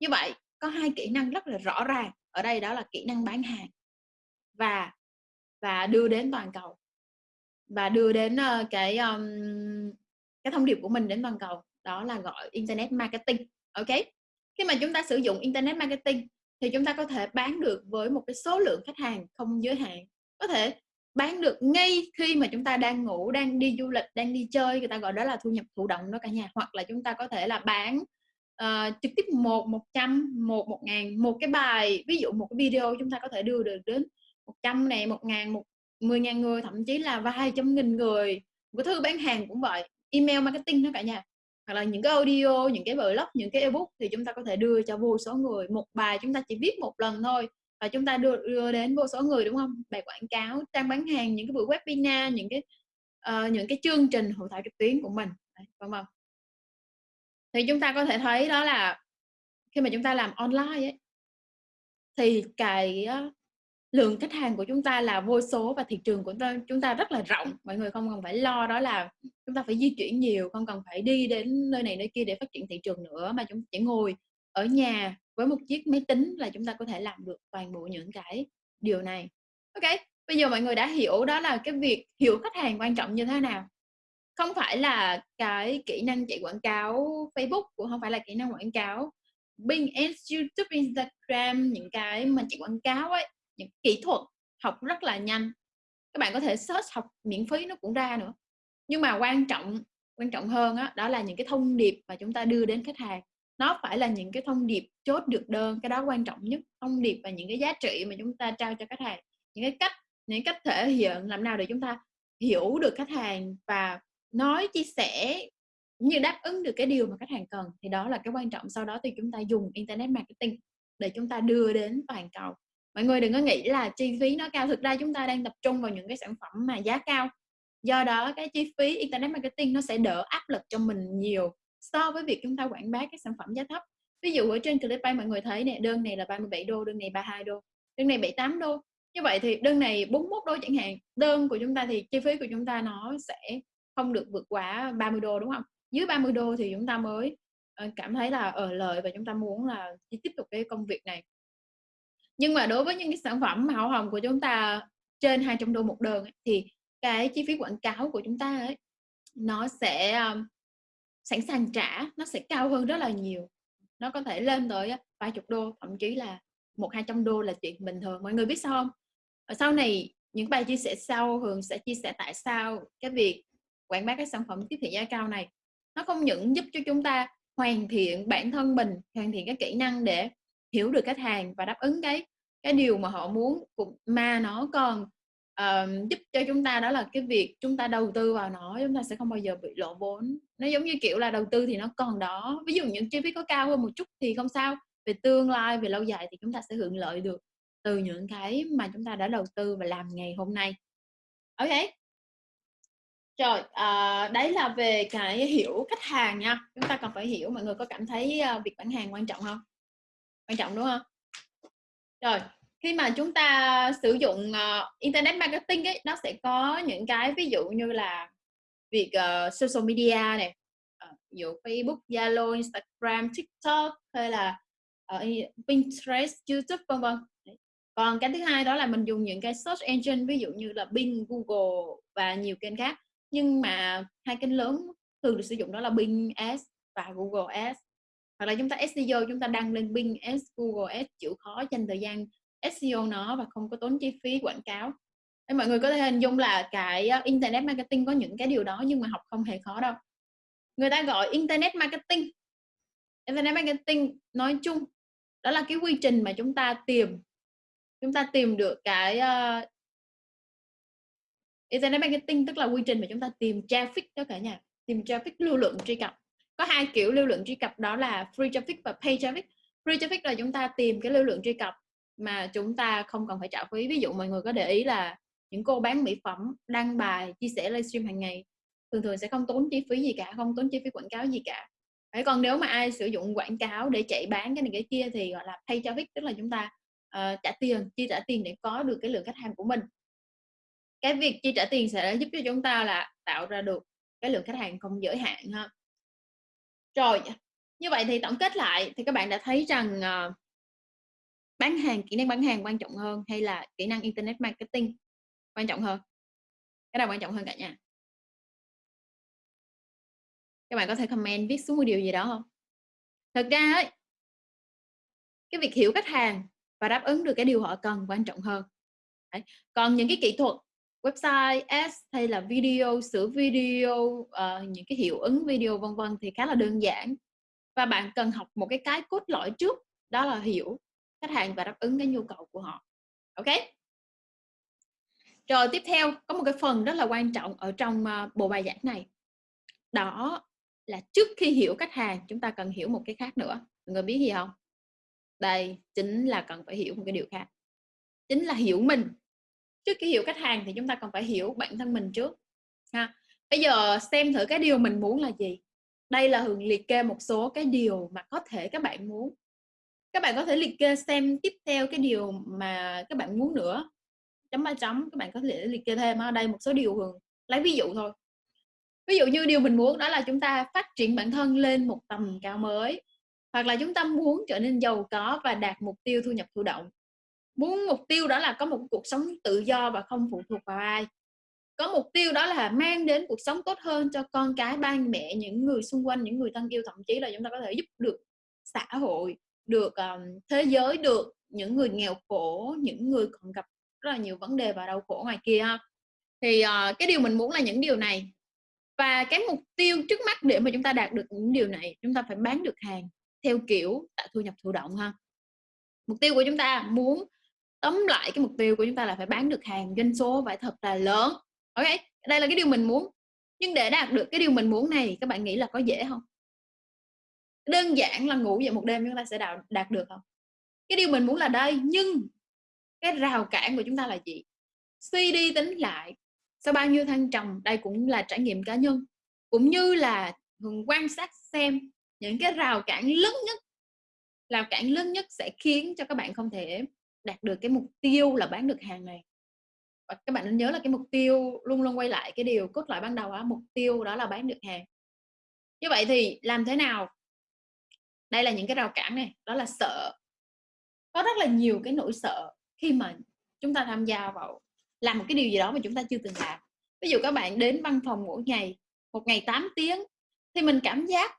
Như vậy có hai kỹ năng rất là rõ ràng. Ở đây đó là kỹ năng bán hàng và và đưa đến toàn cầu. Và đưa đến uh, cái um, cái thông điệp của mình đến toàn cầu. Đó là gọi internet marketing ok? Khi mà chúng ta sử dụng internet marketing thì chúng ta có thể bán được với một cái số lượng khách hàng không giới hạn. Có thể bán được ngay khi mà chúng ta đang ngủ đang đi du lịch đang đi chơi người ta gọi đó là thu nhập thụ động đó cả nhà. Hoặc là chúng ta có thể là bán uh, trực tiếp một một trăm một một ngàn một cái bài ví dụ một cái video chúng ta có thể đưa được đến 100 này một ngàn một mười ngàn người thậm chí là vài trăm nghìn người. Một cái thư bán hàng cũng vậy email marketing đó cả nhà. Hoặc là những cái audio những cái blog những cái ebook thì chúng ta có thể đưa cho vô số người. Một bài chúng ta chỉ viết một lần thôi và chúng ta đưa, đưa đến vô số người đúng không? Bài quảng cáo trang bán hàng những cái buổi webinar những cái uh, những cái chương trình hội thảo trực tuyến của mình vâng vâng thì chúng ta có thể thấy đó là khi mà chúng ta làm online ấy, thì cái lượng khách hàng của chúng ta là vô số và thị trường của chúng ta rất là rộng. Mọi người không cần phải lo đó là chúng ta phải di chuyển nhiều không cần phải đi đến nơi này nơi kia để phát triển thị trường nữa mà chúng chỉ ngồi ở nhà với một chiếc máy tính là chúng ta có thể làm được toàn bộ những cái điều này. Ok bây giờ mọi người đã hiểu đó là cái việc hiểu khách hàng quan trọng như thế nào. Không phải là cái kỹ năng chạy quảng cáo Facebook cũng không phải là kỹ năng quảng cáo Bing Ads, YouTube, Instagram những cái mà chạy quảng cáo ấy những kỹ thuật học rất là nhanh. Các bạn có thể search học miễn phí nó cũng ra nữa. Nhưng mà quan trọng quan trọng hơn đó, đó là những cái thông điệp mà chúng ta đưa đến khách hàng. Nó phải là những cái thông điệp chốt được đơn cái đó quan trọng nhất thông điệp và những cái giá trị mà chúng ta trao cho khách hàng. Những cái cách những cách thể hiện làm nào để chúng ta hiểu được khách hàng và nói chia sẻ như đáp ứng được cái điều mà khách hàng cần thì đó là cái quan trọng. Sau đó thì chúng ta dùng internet marketing để chúng ta đưa đến toàn cầu mọi người đừng có nghĩ là chi phí nó cao. Thực ra chúng ta đang tập trung vào những cái sản phẩm mà giá cao. Do đó cái chi phí internet marketing nó sẽ đỡ áp lực cho mình nhiều so với việc chúng ta quảng bá các sản phẩm giá thấp. Ví dụ ở trên Clickbank mọi người thấy nè, đơn này là 37 đô, đơn này 32 đô, đơn này 78 đô. Như vậy thì đơn này 41 đô chẳng hạn, đơn của chúng ta thì chi phí của chúng ta nó sẽ không được vượt quá 30 đô, đúng không? Dưới 30 đô thì chúng ta mới ờ, cảm thấy là ờ, ở lợi và chúng ta muốn là tiếp tục cái công việc này nhưng mà đối với những cái sản phẩm màu hồng của chúng ta trên 200 đô một đơn thì cái chi phí quảng cáo của chúng ta ấy nó sẽ um, sẵn sàng trả nó sẽ cao hơn rất là nhiều. Nó có thể lên tới vài chục đô thậm chí là một hai trăm đô là chuyện bình thường mọi người biết sao không? Ở sau này những bài chia sẻ sau thường sẽ chia sẻ tại sao cái việc quảng bá các sản phẩm tiếp thị giá cao này nó không những giúp cho chúng ta hoàn thiện bản thân mình hoàn thiện các kỹ năng để hiểu được khách hàng và đáp ứng cái cái điều mà họ muốn mà nó còn uh, giúp cho chúng ta đó là cái việc chúng ta đầu tư vào nó chúng ta sẽ không bao giờ bị lỗ vốn. Nó giống như kiểu là đầu tư thì nó còn đó. Ví dụ những chi phí có cao hơn một chút thì không sao về tương lai về lâu dài thì chúng ta sẽ hưởng lợi được từ những cái mà chúng ta đã đầu tư và làm ngày hôm nay. Ok. Rồi à, đấy là về cái hiểu khách hàng nha. Chúng ta cần phải hiểu mọi người có cảm thấy uh, việc bán hàng quan trọng không? Quan trọng đúng không? Rồi khi mà chúng ta sử dụng uh, internet marketing ấy nó sẽ có những cái ví dụ như là việc uh, social media này uh, ví dụ Facebook, Zalo, Instagram, TikTok hay là uh, Pinterest, YouTube vân vân. Còn cái thứ hai đó là mình dùng những cái search engine ví dụ như là Bing, Google và nhiều kênh khác. Nhưng mà hai kênh lớn thường được sử dụng đó là Bing Ads và Google Ads hoặc là chúng ta SEO chúng ta đăng lên Bing Ads, Google Ads chịu khó dành thời gian SEO nó và không có tốn chi phí quảng cáo. Nên mọi người có thể hình dung là cái ờ, internet marketing có những cái điều đó nhưng mà học không hề khó đâu. Người ta gọi internet marketing. Internet marketing nói chung đó là cái quy trình mà chúng ta tìm chúng ta tìm được cái uh, internet marketing tức là quy trình mà chúng ta tìm traffic đó cả nhà tìm traffic lưu lượng truy cập có hai kiểu lưu lượng truy cập đó là free traffic và pay traffic. Free traffic là chúng ta tìm cái lưu lượng truy cập mà chúng ta không cần phải trả phí. Ví dụ mọi người có để ý là những cô bán mỹ phẩm đăng bài chia sẻ livestream hàng ngày thường thường sẽ không tốn chi phí gì cả không tốn chi phí quảng cáo gì cả. Đấy, còn nếu mà ai sử dụng quảng cáo để chạy bán cái này cái kia thì gọi là pay traffic tức là chúng ta uh, trả tiền chi trả tiền để có được cái lượng khách hàng của mình. Cái việc chi trả tiền sẽ giúp cho chúng ta là tạo ra được cái lượng khách hàng không giới hạn ha rồi như vậy thì tổng kết lại thì các bạn đã thấy rằng uh, bán hàng kỹ năng bán hàng quan trọng hơn hay là kỹ năng internet marketing quan trọng hơn? Cái nào quan trọng hơn cả nhà? Các bạn có thể comment viết xuống một điều gì đó không? Thật ra ấy cái việc hiểu khách hàng và đáp ứng được cái điều họ cần quan trọng hơn. Đấy. còn những cái kỹ thuật website ads hay là video sửa video uh, những cái hiệu ứng video vân vân thì khá là đơn giản. Và bạn cần học một cái cái cốt lõi trước đó là hiểu khách hàng và đáp ứng cái nhu cầu của họ. Ok? Rồi tiếp theo có một cái phần rất là quan trọng ở trong uh, bộ bài giảng này. Đó là trước khi hiểu khách hàng chúng ta cần hiểu một cái khác nữa. Mọi người biết gì không? Đây chính là cần phải hiểu một cái điều khác. Chính là hiểu mình trước khi hiểu khách hàng thì chúng ta cần phải hiểu bản thân mình trước, ha. Bây giờ xem thử cái điều mình muốn là gì. Đây là hường liệt kê một số cái điều mà có thể các bạn muốn. Các bạn có thể liệt kê xem tiếp theo cái điều mà các bạn muốn nữa. Chấm ba chấm, các bạn có thể liệt kê thêm ở đây, một số điều hường lấy ví dụ thôi. Ví dụ như điều mình muốn đó là chúng ta phát triển bản thân lên một tầm cao mới, hoặc là chúng ta muốn trở nên giàu có và đạt mục tiêu thu nhập thụ động muốn mục tiêu đó là có một cuộc sống tự do và không phụ thuộc vào ai. Có mục tiêu đó là mang đến cuộc sống tốt hơn cho con cái ba mẹ những người xung quanh những người thân yêu. Thậm chí là chúng ta có thể giúp được xã hội được um, thế giới được những người nghèo khổ những người còn gặp rất là nhiều vấn đề và đau khổ ngoài kia thì uh, cái điều mình muốn là những điều này. Và cái mục tiêu trước mắt để mà chúng ta đạt được những điều này chúng ta phải bán được hàng theo kiểu tạo thu nhập thụ động ha. Mục tiêu của chúng ta muốn tóm lại cái mục tiêu của chúng ta là phải bán được hàng doanh số phải thật là lớn OK, đây là cái điều mình muốn. Nhưng để đạt được cái điều mình muốn này các bạn nghĩ là có dễ không Đơn giản là ngủ dậy một đêm chúng ta sẽ đạt đạt được không Cái điều mình muốn là đây, nhưng cái rào cản của chúng ta là gì? Suy đi tính lại, sau bao nhiêu thăng trầm, đây cũng là trải nghiệm cá nhân, cũng như là, thường quan sát xem những cái rào cản lớn nhất rào cản lớn nhất sẽ khiến cho các bạn không thể đạt được cái mục tiêu là bán được hàng này. Và các bạn nên nhớ là cái mục tiêu luôn luôn quay lại cái điều cốt lõi ban đầu á, mục tiêu đó là bán được hàng. Như vậy thì làm thế nào? Đây là những cái rào cản này, đó là sợ. Có rất là nhiều cái nỗi sợ khi mà chúng ta tham gia vào làm một cái điều gì đó mà chúng ta chưa từng làm. Ví dụ các bạn đến văn phòng mỗi ngày, một ngày 8 tiếng thì mình cảm giác,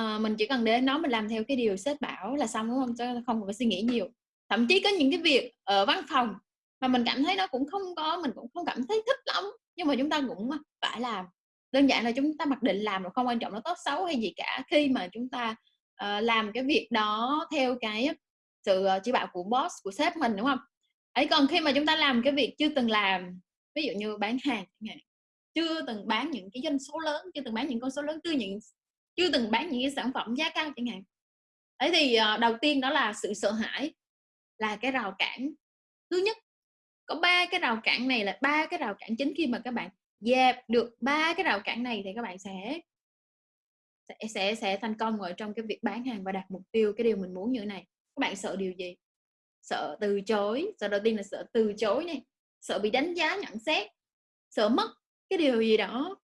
uh, mình chỉ cần đến nó mình làm theo cái điều sếp bảo là xong, đúng không? Chứ không phải suy nghĩ nhiều. Thậm chí có những cái việc ở văn phòng mà mình cảm thấy nó cũng không có mình cũng không cảm thấy thích lắm, nhưng mà chúng ta cũng, à, phải làm. Đơn giản là chúng ta mặc định làm rồi không quan trọng nó tốt xấu hay gì cả, khi mà chúng ta, uh, làm cái việc đó theo cái sự, ờ, chỉ bảo của boss, của sếp mình, đúng không Ấy, còn khi mà chúng ta làm cái việc chưa từng làm, ví dụ như bán hàng chưa từng bán những cái doanh số lớn, chưa từng bán những con số lớn, chưa những chưa từng bán những cái sản phẩm giá cao chẳng hạn. ấy thì, uh, đầu tiên đó là sự sợ hãi, là cái rào cản thứ nhất. Có ba cái rào cản này là ba cái rào cản chính khi mà các bạn dẹp được ba cái rào cản này thì các bạn sẽ sẽ sẽ sẽ thành công ở trong cái việc bán hàng và đạt mục tiêu, cái điều mình muốn như thế này. Các bạn sợ điều gì? Sợ từ chối, sợ đầu tiên là sợ từ chối này. sợ bị đánh giá nhận xét, sợ mất cái điều gì đó.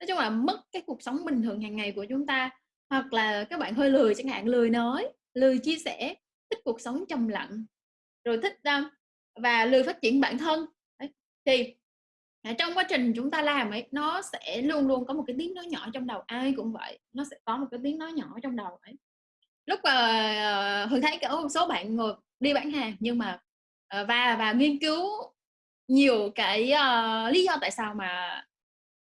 Nói chung là mất cái cuộc sống bình thường hàng ngày của chúng ta, hoặc là các bạn hơi lười chẳng hạn, lười nói, lười chia sẻ, thích cuộc sống trầm lặng, rồi thích, và lười phát triển bản thân. Đấy, thì, à, trong quá trình chúng ta làm ấy, nó sẽ luôn luôn có một cái tiếng nói nhỏ trong đầu, ai cũng vậy, nó sẽ có một cái tiếng nói nhỏ trong đầu ấy. Lúc mà, uh, Hường thấy có một số bạn ngồi đi bán hàng nhưng mà, uh, và và nghiên cứu nhiều cái, uh, lý do tại sao mà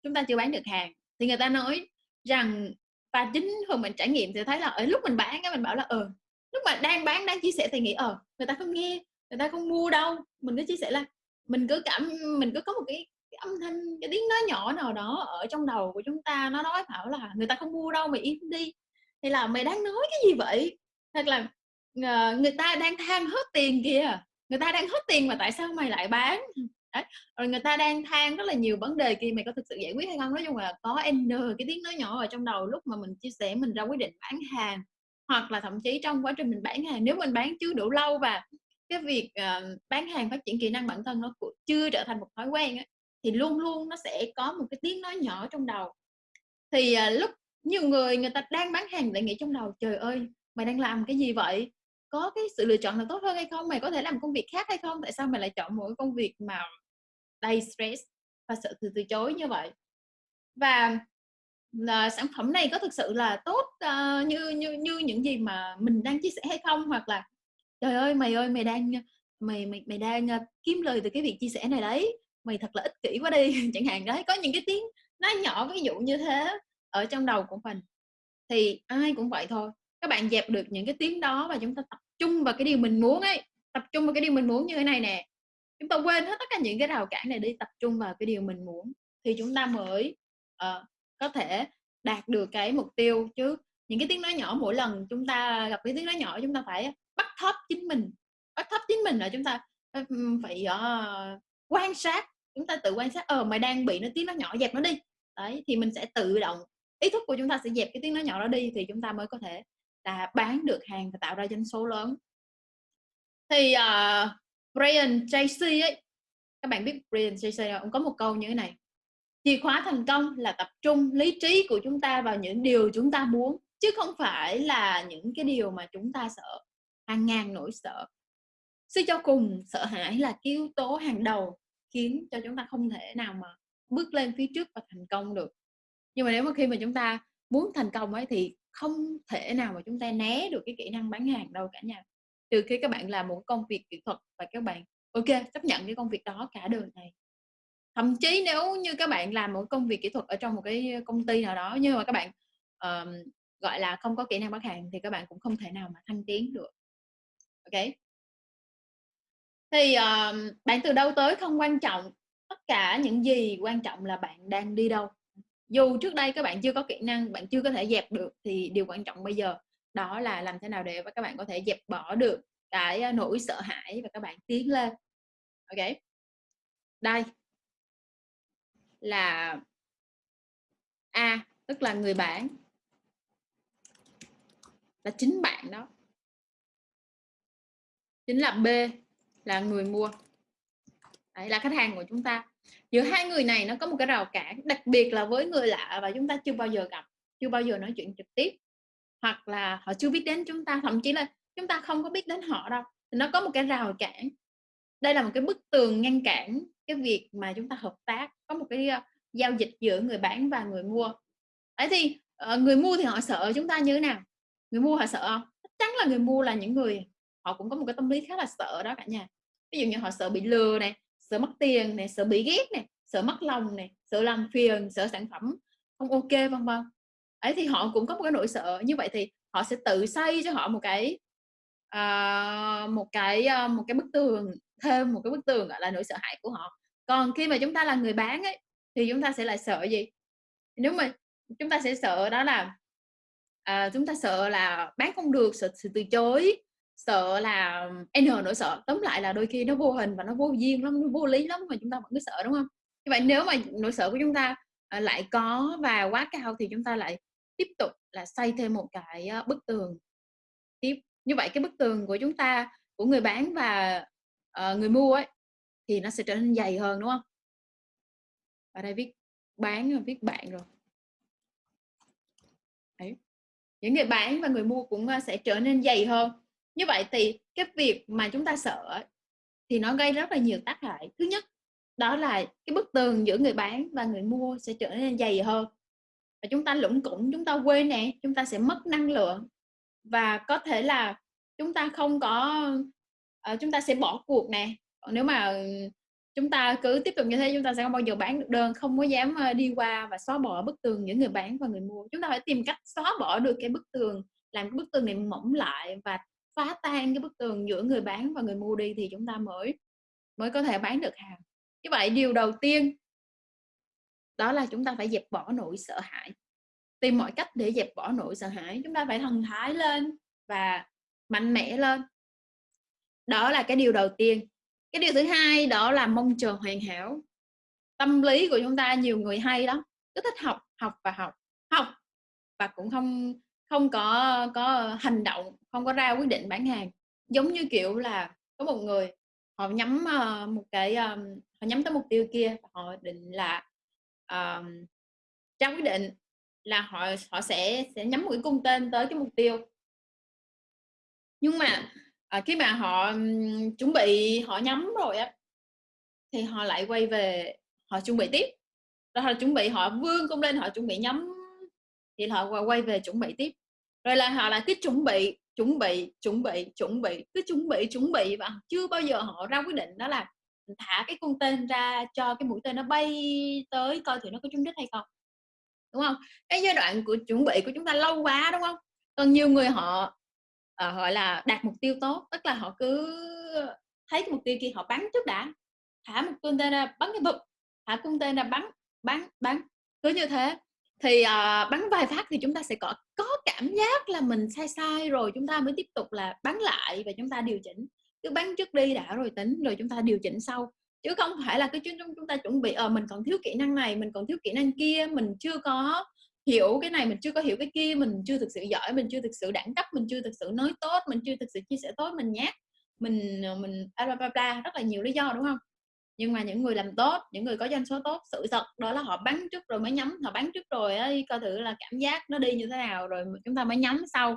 chúng ta chưa bán được hàng, thì người ta nói rằng và chính thường mình trải nghiệm thì thấy là, ở lúc mình bán cái mình bảo là, ừ, lúc mà đang bán, đang chia sẻ thì nghĩ, ờ, người ta không nghe, người ta không mua đâu. Mình cứ chia sẻ là mình cứ cảm mình cứ có một cái cái âm thanh, cái tiếng nói nhỏ nào đó ở trong đầu của chúng ta, nó nói bảo là "Người ta không mua đâu, mày im đi!" hay là "Mày đang nói cái gì vậy?" Hoặc là ờ, người ta đang than hết tiền kìa, người ta đang hết tiền mà tại sao mày lại bán?" Đấy, rồi người ta đang than rất là nhiều vấn đề kìa, mày có thực sự giải quyết hay không? Nói chung là có N cái tiếng nói nhỏ ở trong đầu lúc mà mình chia sẻ, mình ra quyết định bán hàng. Hoặc là thậm chí trong quá trình mình bán hàng, nếu mình bán chưa đủ lâu và cái việc, uh, bán hàng, phát triển kỹ năng bản thân nó chưa trở thành một thói quen ấy, thì luôn luôn nó sẽ có một cái tiếng nói nhỏ trong đầu. Thì, uh, lúc nhiều người người ta đang bán hàng lại nghĩ trong đầu: "Trời ơi, mày đang làm cái gì vậy? Có cái sự lựa chọn nào tốt hơn hay không? Mày có thể làm công việc khác hay không? Tại sao mày lại chọn một cái công việc mà đầy stress và sợ từ từ chối như vậy?" Và, là sản phẩm này có thực sự là tốt, uh, như như như những gì mà mình đang chia sẻ hay không? Hoặc là "Trời ơi, mày ơi, mày đang, mày mày mày đang, uh, kiếm lời từ cái việc chia sẻ này đấy, mày thật là ích kỷ quá đi!" Chẳng hạn, đấy, có những cái tiếng nói nhỏ ví dụ như thế ở trong đầu của mình. Thì ai cũng vậy thôi, các bạn dẹp được những cái tiếng đó và chúng ta tập trung vào cái điều mình muốn ấy, tập trung vào cái điều mình muốn như thế này nè, chúng ta quên hết tất cả những cái rào cản này đi, tập trung vào cái điều mình muốn thì chúng ta mới, uh, có thể đạt được cái mục tiêu. Chứ những cái tiếng nói nhỏ mỗi lần chúng ta gặp cái tiếng nói nhỏ chúng ta phải bắt thấp chính mình, bắt thấp chính mình là chúng ta phải, uh, quan sát, chúng ta tự quan sát, ờ, mày đang bị nó tiếng nói nhỏ, dẹp nó đi. Đấy, thì mình sẽ tự động ý thức của chúng ta sẽ dẹp cái tiếng nói nhỏ đó đi thì chúng ta mới có thể là bán được hàng và tạo ra doanh số lớn. Thì, uh, Brian Tracy ấy, các bạn biết Brian Tracy không Ông có một câu như thế này: "Chìa khóa thành công là tập trung lý trí của chúng ta vào những điều chúng ta muốn, chứ không phải là những cái điều mà chúng ta sợ." Hàng ngàn nỗi sợ. Suy cho cùng, sợ hãi là cái yếu tố hàng đầu khiến cho chúng ta không thể nào mà bước lên phía trước và thành công được. Nhưng mà nếu mà khi mà chúng ta muốn thành công ấy thì không thể nào mà chúng ta né được cái kỹ năng bán hàng đâu cả nhà. Trừ khi các bạn làm một công việc kỹ thuật và các bạn, ok chấp nhận cái công việc đó cả đời này. Thậm chí nếu như các bạn làm một công việc kỹ thuật ở trong một cái công ty nào đó nhưng mà các bạn, ờm, gọi là, không có kỹ năng bán hàng thì các bạn cũng không thể nào mà thăng tiến được. ok? Thì, ờm, bạn từ đâu tới không quan trọng, tất cả những gì quan trọng là bạn đang đi đâu dù trước đây các bạn chưa có kỹ năng bạn chưa có thể dẹp được thì điều quan trọng bây giờ đó là làm thế nào để các bạn có thể dẹp bỏ được cái à, nỗi sợ hãi và các bạn tiến lên ok đây là a, tức là người bán là chính bạn đó. Chính là b, là người mua. Đấy, là khách hàng của chúng ta. Giữa hai người này nó có một cái rào cản, đặc biệt là với người lạ và chúng ta chưa bao giờ gặp, chưa bao giờ nói chuyện trực tiếp. Hoặc là họ chưa biết đến chúng ta, thậm chí là chúng ta không có biết đến họ đâu. Thì nó có một cái rào cản. Đây là một cái bức tường ngăn cản cái việc mà chúng ta hợp tác có một cái giao dịch giữa người bán và người mua. Đấy thì ờ, người mua thì họ sợ chúng ta như thế nào? Người mua họ sợ? Không chắc chắn là người mua là những người họ cũng có một cái tâm lý khá là sợ đó cả nhà. Ví dụ như họ sợ bị lừa này sợ mất tiền này sợ bị ghét này sợ mất lòng này sợ làm phiền sợ sản phẩm không ok vân vân. Ấy thì họ cũng có một cái nỗi sợ. Như vậy thì họ sẽ tự xây cho họ một cái uh, một cái uh, một cái bức tường thêm một cái bức tường gọi là nỗi sợ hãi của họ. Còn khi mà chúng ta là người bán ấy thì chúng ta sẽ lại sợ gì? Nếu mà chúng ta sẽ sợ đó là à, chúng ta sợ là bán không được sợ sự từ chối sợ là n nỗi sợ. Tóm lại là đôi khi nó vô hình và nó vô duyên lắm nó vô lý lắm mà chúng ta vẫn cứ sợ đúng không? Như vậy nếu mà nỗi sợ của chúng ta à, lại có và quá cao thì chúng ta lại tiếp tục là xây thêm một cái bức tường tiếp. Như vậy cái bức tường của chúng ta của người bán và uh, người mua ấy thì nó sẽ trở nên dày hơn đúng không? Ở đây viết bán và viết bạn rồi. Đấy. những người bán và người mua cũng ờ, sẽ trở nên dày hơn. Như vậy thì cái việc mà chúng ta sợ thì nó gây rất là nhiều tác hại. Thứ nhất đó là cái bức tường giữa người bán và người mua sẽ trở nên dày hơn. Và chúng ta lũng củng chúng ta quên nè chúng ta sẽ mất năng lượng. Và có thể là chúng ta không có uh, chúng ta sẽ bỏ cuộc nè. Nếu mà ừ, chúng ta cứ tiếp tục như thế chúng ta sẽ không bao giờ bán được đơn không có dám ờ, đi qua và xóa bỏ bức tường giữa người bán và người mua. Chúng ta phải tìm cách xóa bỏ được cái bức tường làm cái bức tường này mỏng lại và phá tan cái bức tường giữa người bán và người mua đi thì chúng ta mới mới có thể bán được hàng. Như vậy điều đầu tiên đó là chúng ta phải dẹp bỏ nỗi sợ hãi. Tìm mọi cách để dẹp bỏ nỗi sợ hãi. Chúng ta phải thần thái lên và mạnh mẽ lên đó là cái điều đầu tiên. Cái điều thứ hai đó là mong chờ hoàn hảo. Tâm lý của chúng ta nhiều người hay đó cứ thích học học và học học và cũng không không có có hành động không có ra quyết định bán hàng. Giống như kiểu là có một người họ nhắm uh, một cái um, họ nhắm tới mục tiêu kia họ định là um, ra quyết định là họ họ sẽ sẽ nhắm một cái cung tên tới cái mục tiêu. Nhưng mà à, khi mà họ um, chuẩn bị họ nhắm rồi á thì họ lại quay về họ chuẩn bị tiếp. Rồi họ chuẩn bị họ vươn cung lên họ chuẩn bị nhắm thì họ quay về chuẩn bị tiếp. Rồi là họ là cứ chuẩn bị chuẩn bị chuẩn bị chuẩn bị cứ chuẩn bị chuẩn bị và chưa bao giờ họ ra quyết định đó là thả cái cung tên ra cho cái mũi tên nó bay tới coi thử nó có trúng đích hay không đúng không? Cái giai đoạn của chuẩn bị của chúng ta lâu quá đúng không? Còn nhiều người họ uh, gọi là đạt mục tiêu tốt tức là họ cứ thấy cái mục tiêu kia họ bắn trước đã thả một cung tên ra bắn cái bụp thả cung tên ra bắn bắn bắn cứ như thế. Thì uh, bắn vài phát thì chúng ta sẽ có có cảm giác là mình sai sai rồi chúng ta mới tiếp tục là bắn lại và chúng ta điều chỉnh. Cứ bắn trước đi đã rồi tính rồi chúng ta điều chỉnh sau. Chứ không phải là cái chuyên chúng ta chuẩn bị ờ mình còn thiếu kỹ năng này mình còn thiếu kỹ năng kia mình chưa có hiểu cái này mình chưa có hiểu cái kia mình chưa thực sự giỏi mình chưa thực sự đẳng cấp mình chưa thực sự nói tốt mình chưa thực sự chia sẻ tốt mình nhát mình ờ, mình bla bla bla rất là nhiều lý do đúng không? Nhưng mà những người làm tốt những người có doanh số tốt sự thật đó là họ bắn trước rồi mới nhắm họ bắn trước rồi ấy, coi thử là cảm giác nó đi như thế nào rồi chúng ta mới nhắm sau.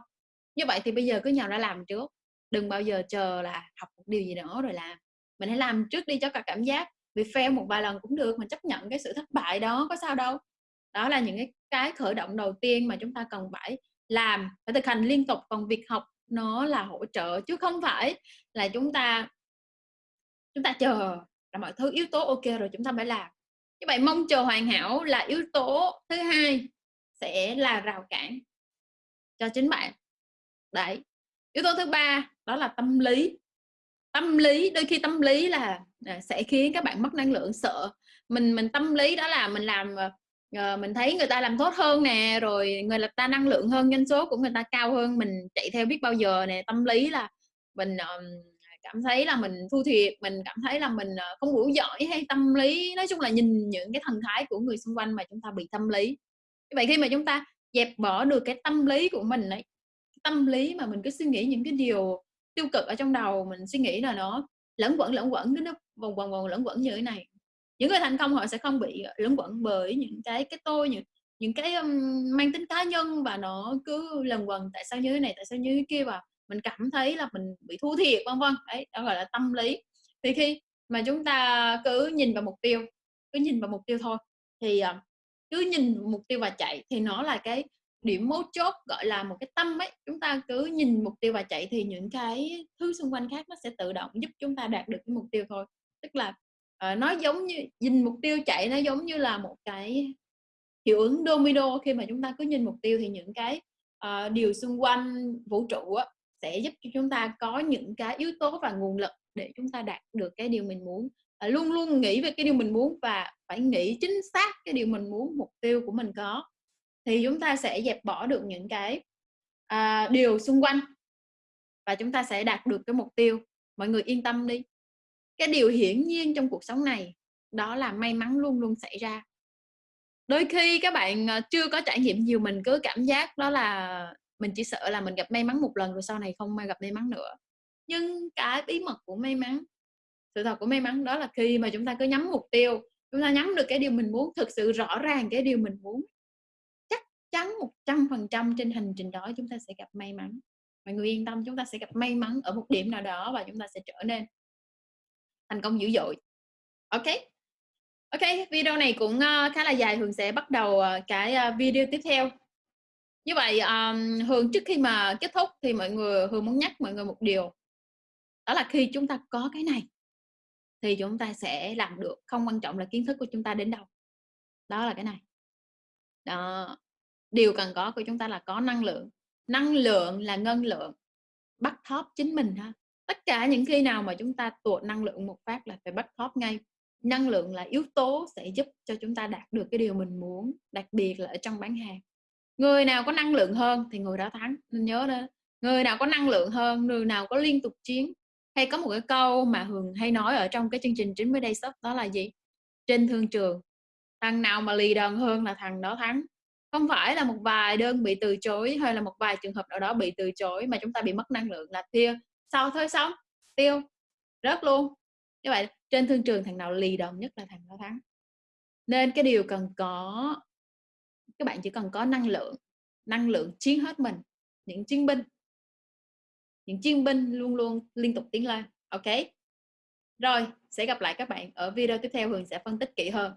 Như vậy thì bây giờ cứ nhào ra làm trước đừng bao giờ chờ là học một điều gì đó rồi làm. Mình hãy làm trước đi cho cả cảm giác vì fail một vài lần cũng được mình chấp nhận cái sự thất bại đó có sao đâu đó là những cái cái khởi động đầu tiên mà chúng ta cần phải làm, phải thực hành liên tục. Còn việc học nó là hỗ trợ, chứ không phải là chúng ta chúng ta chờ là mọi thứ yếu tố ok rồi chúng ta phải làm. Như vậy mong chờ hoàn hảo là yếu tố thứ hai sẽ là rào cản cho chính bạn. Đấy, yếu tố thứ ba đó là tâm lý. Tâm lý, đôi khi tâm lý là à, sẽ khiến các bạn mất năng lượng, sợ. Mình mình tâm lý đó là mình làm à, uh, mình thấy người ta làm tốt hơn nè rồi người ta năng lượng hơn doanh số của người ta cao hơn mình chạy theo biết bao giờ nè tâm lý là mình um, cảm thấy là mình thu thiệt mình cảm thấy là mình ờ, không đủ giỏi hay tâm lý. Nói chung là nhìn những cái thần thái của người xung quanh mà chúng ta bị tâm lý. Vậy khi mà chúng ta dẹp bỏ được cái tâm lý của mình ấy tâm lý mà mình cứ suy nghĩ những cái điều tiêu cực ở trong đầu mình suy nghĩ là nó lẫn quẩn lẫn quẩn nó vòng vòng vòng lẫn quẩn như thế này những người thành công họ sẽ không bị lẫn quẩn bởi những cái cái tôi những những cái um, mang tính cá nhân và nó cứ lần quần tại sao như thế này tại sao như thế kia và mình cảm thấy là mình bị thua thiệt vân vân. Đấy đó gọi là tâm lý. Thì khi mà chúng ta cứ nhìn vào mục tiêu cứ nhìn vào mục tiêu thôi thì uh, cứ nhìn mục tiêu và chạy thì nó là cái điểm mấu chốt gọi là một cái tâm ấy. Chúng ta cứ nhìn mục tiêu và chạy thì những cái thứ xung quanh khác nó sẽ tự động giúp chúng ta đạt được cái mục tiêu thôi. Tức là uh, nó giống như nhìn mục tiêu chạy nó giống như là một cái hiệu ứng domino. Khi mà chúng ta cứ nhìn mục tiêu thì những cái uh, điều xung quanh vũ trụ á, sẽ giúp cho chúng ta có những cái yếu tố và nguồn lực để chúng ta đạt được cái điều mình muốn. Uh, luôn luôn nghĩ về cái điều mình muốn và phải nghĩ chính xác cái điều mình muốn mục tiêu của mình có. Thì chúng ta sẽ dẹp bỏ được những cái uh, điều xung quanh và chúng ta sẽ đạt được cái mục tiêu. Mọi người yên tâm đi cái điều hiển nhiên trong cuộc sống này, đó là may mắn luôn luôn xảy ra. Đôi khi các bạn ờ, chưa có trải nghiệm nhiều, mình cứ cảm giác đó là mình chỉ sợ là mình gặp may mắn một lần rồi sau này không may gặp may mắn nữa. Nhưng cái bí mật của may mắn, sự thật của may mắn đó là khi mà chúng ta cứ nhắm mục tiêu, chúng ta nhắm được cái điều mình muốn, thực sự rõ ràng cái điều mình muốn, chắc chắn một trăm phần trăm trên hành trình đó chúng ta sẽ gặp may mắn. Mọi người yên tâm, chúng ta sẽ gặp may mắn ở một điểm nào đó và chúng ta sẽ trở nên thành công dữ dội. Ok. Ok video này cũng ờ, khá là dài hường sẽ bắt đầu ờ, cái ờ, video tiếp theo. Như vậy um, Hường trước khi mà kết thúc thì mọi người Hường muốn nhắc mọi người một điều. Đó là khi chúng ta có cái này thì chúng ta sẽ làm được không quan trọng là kiến thức của chúng ta đến đâu. Đó là cái này. Đó. Điều cần có của chúng ta là có năng lượng. Năng lượng là ngân lượng. Bắt thóp chính mình ha tất cả những khi nào mà chúng ta tuột năng lượng một phát là phải bắt top ngay. Năng lượng là yếu tố sẽ giúp cho chúng ta đạt được cái điều mình muốn, đặc biệt là ở trong bán hàng. Người nào có năng lượng hơn thì người đó thắng, nên nhớ đó. Người nào có năng lượng hơn, người nào có liên tục chiến. Hay có một cái câu mà hường hay nói ở trong cái chương trình 90 day shop đó là gì? Trên thương trường, thằng nào mà lì đòn hơn là thằng đó thắng. Không phải là một vài đơn bị từ chối hay là một vài trường hợp nào đó bị từ chối mà chúng ta bị mất năng lượng là tiêu sau thôi, xong. Tiêu. Rớt luôn. Như vậy, trên thương trường thằng nào lì đòn nhất là thằng đó thắng. Nên cái điều cần có, các bạn chỉ cần có năng lượng năng lượng chiến hết mình, những chiến binh. Những chiến binh luôn luôn liên tục tiến lên, ok? Rồi, sẽ gặp lại các bạn ở video tiếp theo, Hường sẽ phân tích kỹ hơn.